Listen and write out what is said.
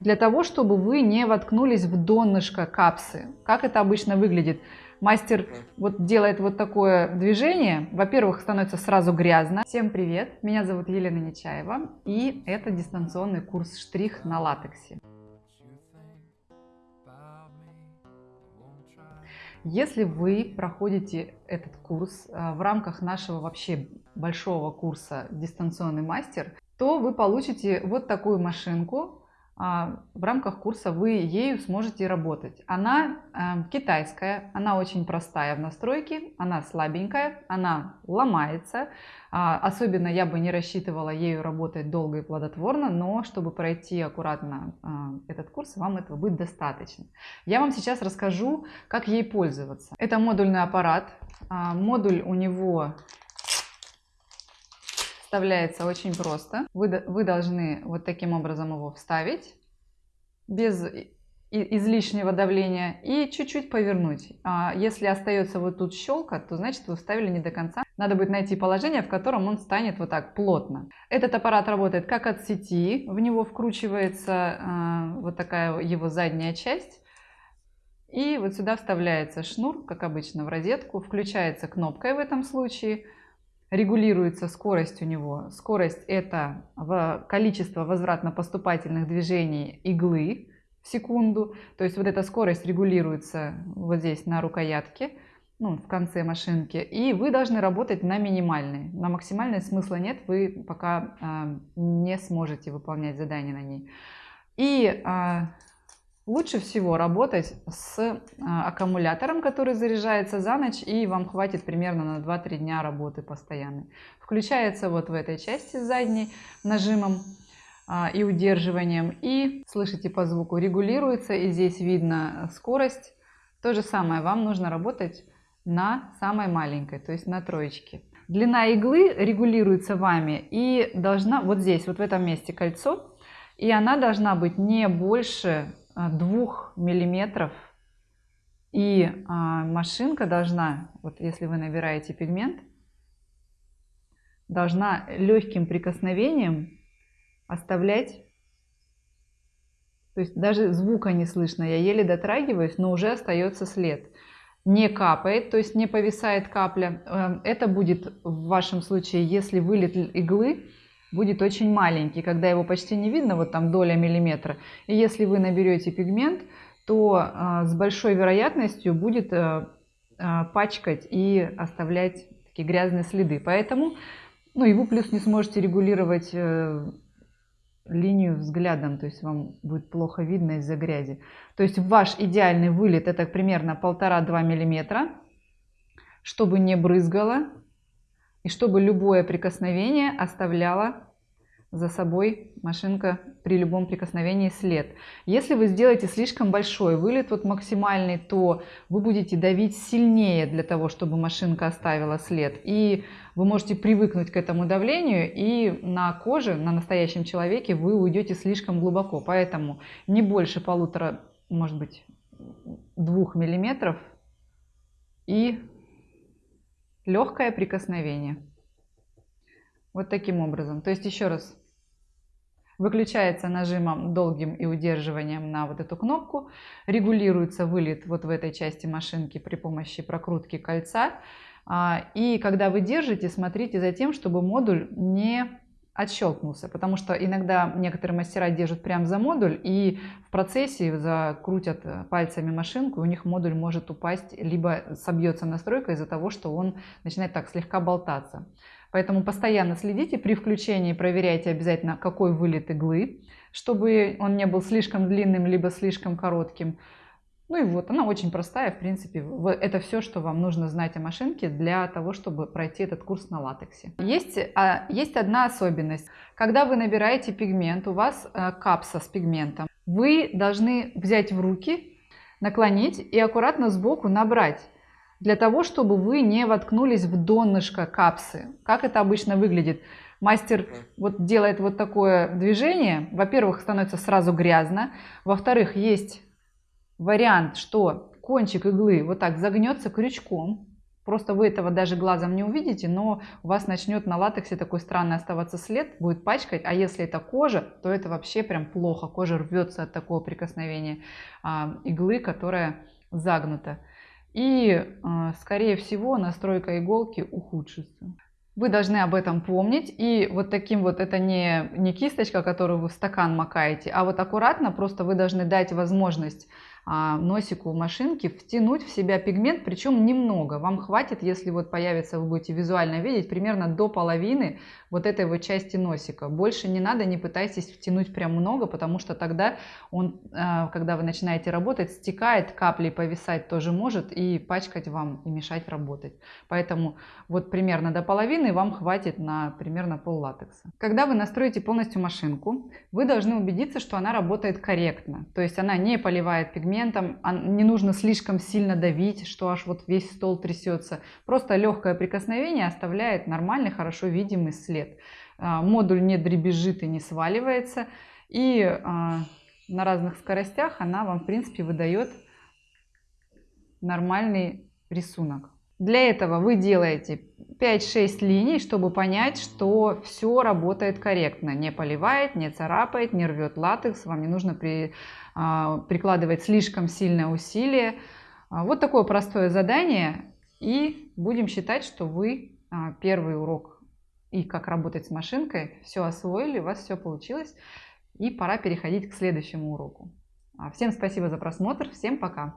для того, чтобы вы не воткнулись в донышко капсы. Как это обычно выглядит? Мастер вот делает вот такое движение. Во-первых, становится сразу грязно. Всем привет! Меня зовут Елена Нечаева, и это дистанционный курс «Штрих» на латексе. Если вы проходите этот курс э, в рамках нашего вообще большого курса «Дистанционный мастер», то вы получите вот такую машинку, в рамках курса вы ею сможете работать. Она э, китайская, она очень простая в настройке, она слабенькая, она ломается. А, особенно я бы не рассчитывала ею работать долго и плодотворно, но чтобы пройти аккуратно а, этот курс, вам этого будет достаточно. Я вам сейчас расскажу, как ей пользоваться. Это модульный аппарат. Модуль у него вставляется очень просто. Вы, вы должны вот таким образом его вставить, без излишнего давления, и чуть-чуть повернуть. А если остается вот тут щелка, то значит вы вставили не до конца. Надо будет найти положение, в котором он станет вот так плотно. Этот аппарат работает как от сети, в него вкручивается э, вот такая его задняя часть. И вот сюда вставляется шнур, как обычно, в розетку, включается кнопкой в этом случае – регулируется скорость у него. Скорость это количество возвратно-поступательных движений иглы в секунду. То есть вот эта скорость регулируется вот здесь на рукоятке, ну, в конце машинки. И вы должны работать на минимальной. На максимальной смысла нет, вы пока э, не сможете выполнять задание на ней. И э, Лучше всего работать с а, аккумулятором, который заряжается за ночь, и вам хватит примерно на 2-3 дня работы постоянной. Включается вот в этой части задней нажимом а, и удерживанием. И, слышите по звуку, регулируется, и здесь видно скорость. То же самое, вам нужно работать на самой маленькой, то есть на троечке. Длина иглы регулируется вами и должна, вот здесь, вот в этом месте кольцо, и она должна быть не больше а, двух миллиметров. И а, машинка должна вот если вы набираете пигмент должна легким прикосновением оставлять то есть даже звука не слышно я еле дотрагиваюсь но уже остается след. Не капает то есть не повисает капля. Эм, это будет в вашем случае если вылет иглы будет очень маленький, когда его почти не видно, вот там доля миллиметра. И если вы наберете пигмент, то э, с большой вероятностью будет э, э, пачкать и оставлять такие грязные следы. Поэтому, ну и вы плюс не сможете регулировать э, линию взглядом, то есть вам будет плохо видно из-за грязи. То есть ваш идеальный вылет это примерно 1,5-2 миллиметра, чтобы не брызгало, и чтобы любое прикосновение оставляло за собой машинка при любом прикосновении след. Если вы сделаете слишком большой вылет, вот максимальный, то вы будете давить сильнее для того, чтобы машинка оставила след. И вы можете привыкнуть к этому давлению, и на коже, на настоящем человеке вы уйдете слишком глубоко. Поэтому не больше полутора, может быть, двух миллиметров и легкое прикосновение. Вот таким образом. То есть еще раз. Выключается нажимом долгим и удерживанием на вот эту кнопку. Регулируется вылет вот в этой части машинки при помощи прокрутки кольца. А, и когда вы держите, смотрите за тем, чтобы модуль не отщелкнулся, потому что иногда некоторые мастера держат прям за модуль и в процессе закрутят пальцами машинку, и у них модуль может упасть, либо собьется настройка из-за того, что он начинает так слегка болтаться. Поэтому постоянно следите при включении, проверяйте обязательно, какой вылет иглы, чтобы он не был слишком длинным, либо слишком коротким. Ну и вот, она очень простая, в принципе, это все, что вам нужно знать о машинке для того, чтобы пройти этот курс на латексе. Есть, а, есть одна особенность. Когда вы набираете пигмент, у вас а, капса с пигментом, вы должны взять в руки, наклонить и аккуратно сбоку набрать для того, чтобы вы не воткнулись в донышко капсы. Как это обычно выглядит? Мастер вот делает вот такое движение. Во-первых, становится сразу грязно. Во-вторых, есть вариант, что кончик иглы вот так загнется крючком. Просто вы этого даже глазом не увидите, но у вас начнет на латексе такой странный оставаться след, будет пачкать. А если это кожа, то это вообще прям плохо. Кожа рвется от такого прикосновения а, иглы, которая загнута. И, а, скорее всего, настройка иголки ухудшится. Вы должны об этом помнить. И вот таким вот, это не, не кисточка, которую вы в стакан макаете, а вот аккуратно просто вы должны дать возможность носику машинки втянуть в себя пигмент, причем немного. Вам хватит, если вот появится, вы будете визуально видеть, примерно до половины вот этой вот части носика. Больше не надо, не пытайтесь втянуть прям много, потому что тогда он, а, когда вы начинаете работать, стекает, капли повисать тоже может и пачкать вам, и мешать работать. Поэтому вот примерно до половины вам хватит на примерно пол латекса. Когда вы настроите полностью машинку, вы должны убедиться, что она работает корректно. То есть она не поливает пигмент, моментом не нужно слишком сильно давить, что аж вот весь стол трясется. Просто легкое прикосновение оставляет нормальный, хорошо видимый след. А, модуль не дребезжит и не сваливается. И а, на разных скоростях она вам, в принципе, выдает нормальный рисунок. Для этого вы делаете 5-6 линий, чтобы понять, что все работает корректно. Не поливает, не царапает, не рвет латекс. Вам не нужно при, а, прикладывать слишком сильное усилие. А, вот такое простое задание. И будем считать, что вы а, первый урок и как работать с машинкой все освоили, у вас все получилось. И пора переходить к следующему уроку. Всем спасибо за просмотр, всем пока!